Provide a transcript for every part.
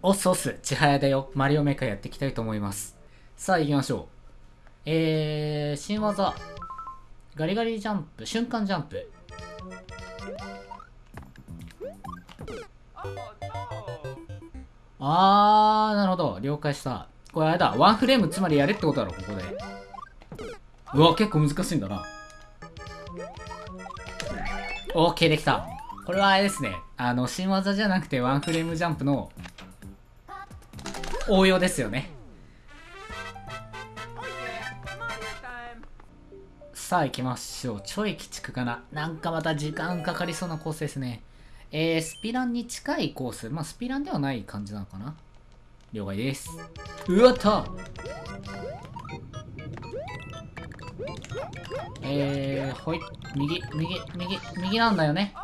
おっすおっす、ちはやだよ。マリオメーカーやっていきたいと思います。さあ行きましょう。えー、新技。ガリガリジャンプ、瞬間ジャンプ。あー、なるほど。了解した。これあれだ。ワンフレームつまりやれってことだろ、ここで。うわ、結構難しいんだな。オーケーできた。これはあれですね。あの、新技じゃなくてワンフレームジャンプの応用ですよね。さあ行きましょう。ちょい鬼畜かな。なんかまた時間かかりそうなコースですね。えー、スピランに近いコース。まあ、スピランではない感じなのかな。了解です。うわったえー、ほい。右、右、右、右なんだよね。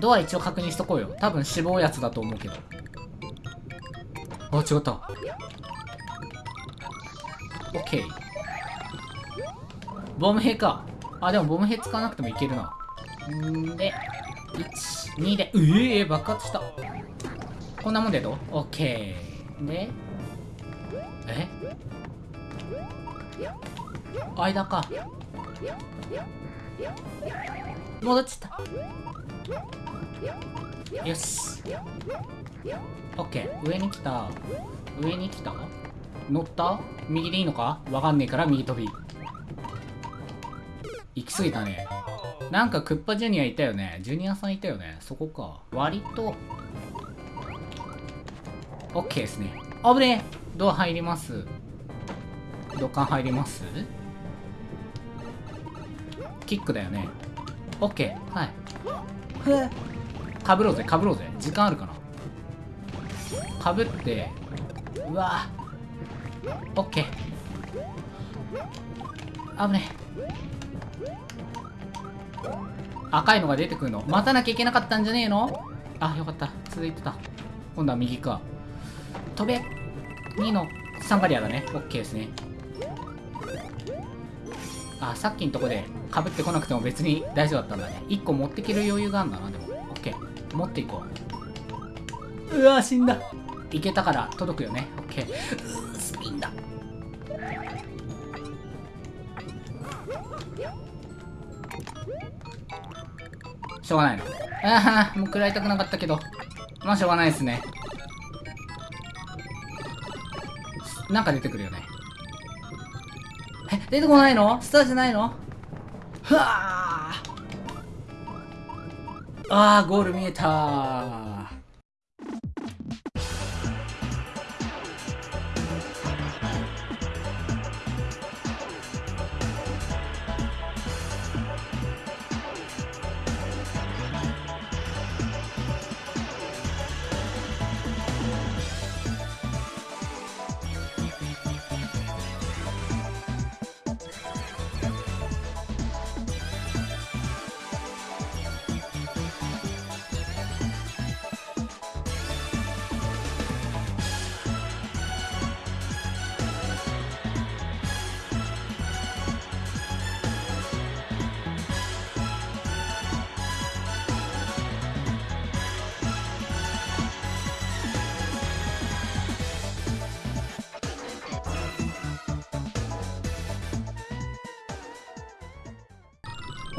ドア一応確認しとこうよ。多分死亡やつだと思うけど。あ、違った。オッケー。ボム兵か。あ、でもボム兵使わなくてもいけるな。んで、1、2で、うえー、爆発した。こんなもんでどう？オッケー。で、え？間か。戻っちゃった。よし。オッケー。上に来た。上に来た？乗った？右でいいのか？わかんねえから右飛び。行き過ぎたね。なんかクッパジュニアいたよね。ジュニアさんいたよね。そこか。割と。オッケーですね。あぶねえドア入ります。土管入ります？キックだよね。オッケー。はい。ふえ？かぶろうぜ、かぶろうぜ。時間あるかなかぶって、うわオッケー。危ね赤いのが出てくるの。待たなきゃいけなかったんじゃねえの？あ、よかった。続いてた。今度は右か。飛べ !2 のサンガリアだね。オッケーですね。あ、さっきのとこで被ってこなくても別に大丈夫だったんだね。1個持ってける余裕があるんだな、でも。持っていこう。うわ、死んだ。いけたから届くよね。オッケー。うースピンだ。しょうがないの。ああ、もう食らいたくなかったけど。まあしょうがないですね。なんか出てくるよね。え、出てこないの？スターじゃないの？ふわああ、ゴール見えた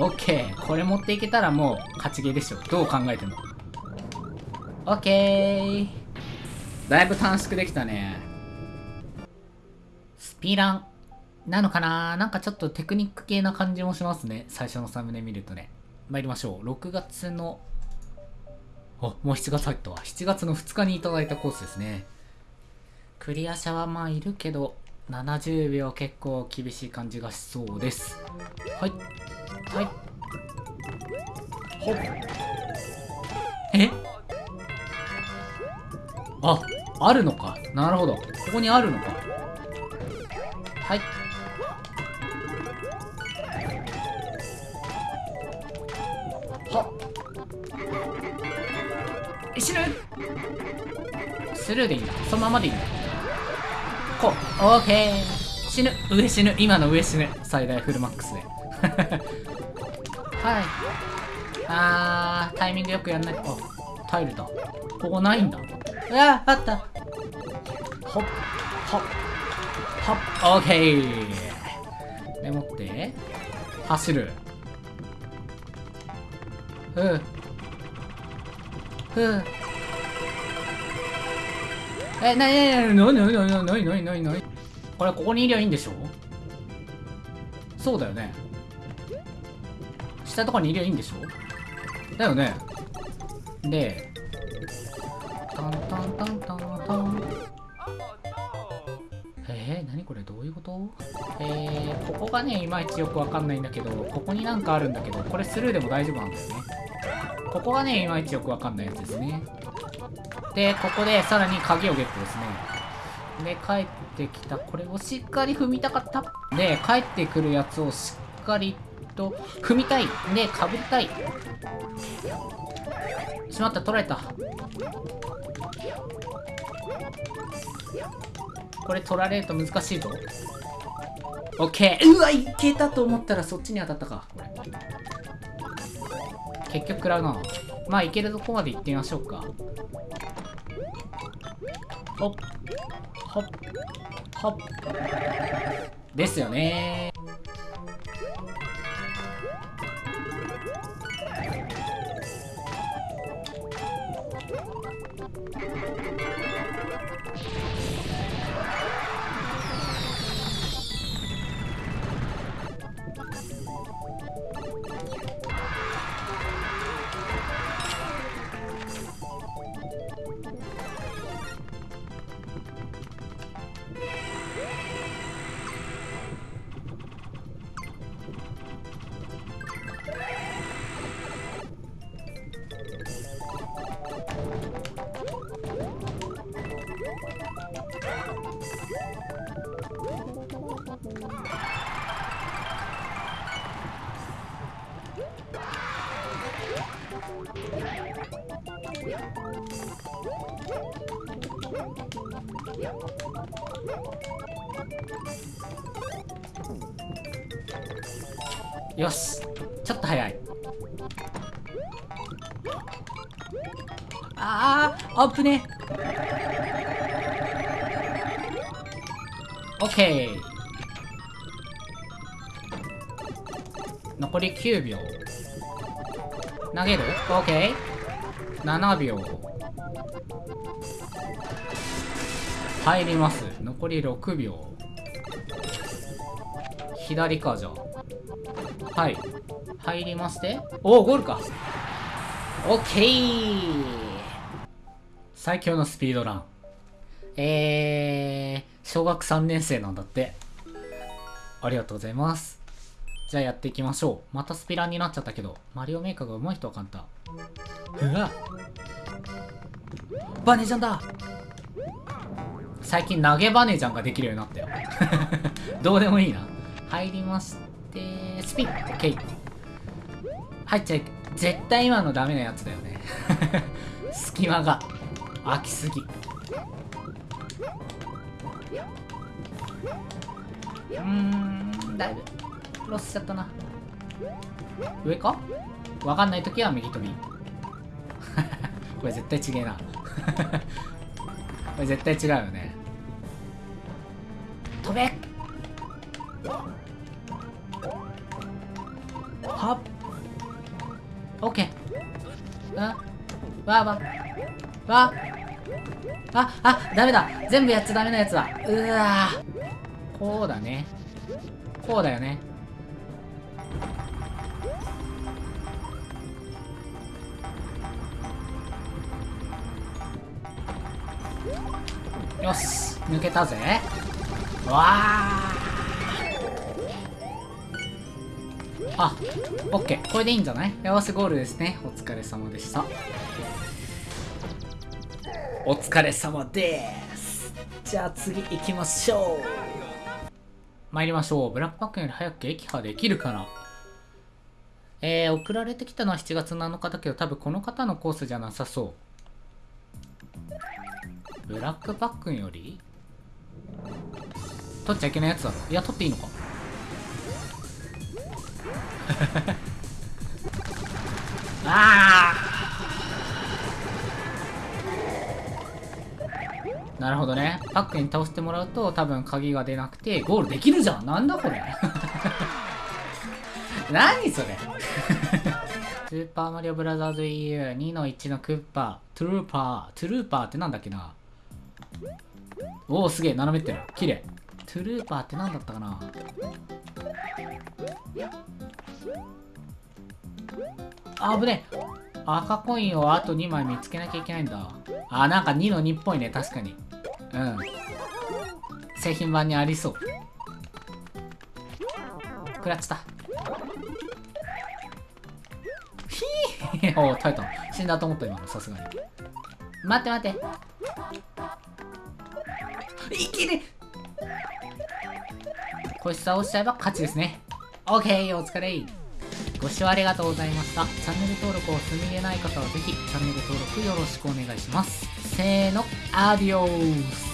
オッケー。これ持っていけたらもう勝ちゲーでしょ。どう考えても。オッケー。だいぶ短縮できたね。スピラン。なのかな？なんかちょっとテクニック系な感じもしますね。最初のサムネ見るとね。参りましょう。6月の、あ、もう7月入ったわ。7月の2日にいただいたコースですね。クリア者はまあいるけど、70秒結構厳しい感じがしそうです。はい。はい。ほっ。え？あ、あるのか。なるほど。ここにあるのか。はい。はっ。え死ぬ？スルーでいいんだ。そのままでいいんだ。こう。オーケー。死ぬ。上死ぬ。今の上死ぬ。最大フルマックスで。はい。あー、タイミングよくやんない。あ、タイルだ。ここないんだ。うわあった。ほっほっほっオッケーでもって走るふうふうえ、なになになになになになになになになになにこれここにいりゃいいんでしょそうだよね下とかにいりゃいいんでしょ？だよね。でタンタンタンタンタン。えー、何これ？どういうこと？えー、ここがねいまいちよくわかんないんだけどここになんかあるんだけどこれスルーでも大丈夫なんだよね。ここがねいまいちよくわかんないやつですね。でここでさらに鍵をゲットですね。で帰ってきた。これをしっかり踏みたかった。で帰ってくるやつをしっかりと踏みたい。でかぶりたい。しまった取られた。これ取られると難しいぞ。オッケー。うわいけたと思ったらそっちに当たったか。結局食らうな。まあいけるとこまで行ってみましょうか。ほっほっほっですよねよしちょっと早い。あああぶね。オッケー。残り9秒投げる？オッケー7秒。入ります。残り6秒。左かじゃあはい。入りまして。おおゴールか。オッケー最強のスピードラン。えー、小学3年生なんだって。ありがとうございます。じゃあやっていきましょう。またスピランになっちゃったけど。マリオメーカーが上手い人は簡単。うわ。バネちゃんだ。最近投げバネちゃんができるようになったよ。どうでもいいな。入りましてスピンオッケー入っちゃい絶対今のダメなやつだよね。隙間が。空きすぎ。うーんだいぶ。ロスしちゃったな。上？かわかんないときは右飛び。これ絶対違えな。これ絶対違うよね。飛べ。はっ。オッケー。あわわわあ。あダメだ。全部やっちゃダメなやつだ。うわこうだね。こうだよねよし抜けたぜ。わああオッケー。これでいいんじゃない？よしゴールですね。お疲れ様でした。お疲れ様です。じゃあ次行きましょう。参りましょう。ブラックパックより早く撃破できるかな？えー、送られてきたのは7月7日だけど多分この方のコースじゃなさそう。ブラックパックンより？取っちゃいけないやつだろ。いや取っていいのか？ああなるほどね。パックンに倒してもらうと多分鍵が出なくてゴールできるじゃん。なんだこれ。何それ。スーパーマリオブラザーズ EU2 の1のクッパ、トゥルーパー、トゥルーパーってなんだっけな？おおすげえ斜めってる。綺麗。トゥルーパーって何だったかな。あぶね赤コインをあと2枚見つけなきゃいけないんだ。あなんか2の2っぽいね確かに。うん。製品版にありそう。食らっちゃった。ひーお耐えた。死んだと思った今の。さすがに。待って待って。いけねこいつ倒しちゃえば勝ちですね OK お疲れご視聴ありがとうございました。チャンネル登録を済みでない方はぜひチャンネル登録よろしくお願いします。せーの、アディオース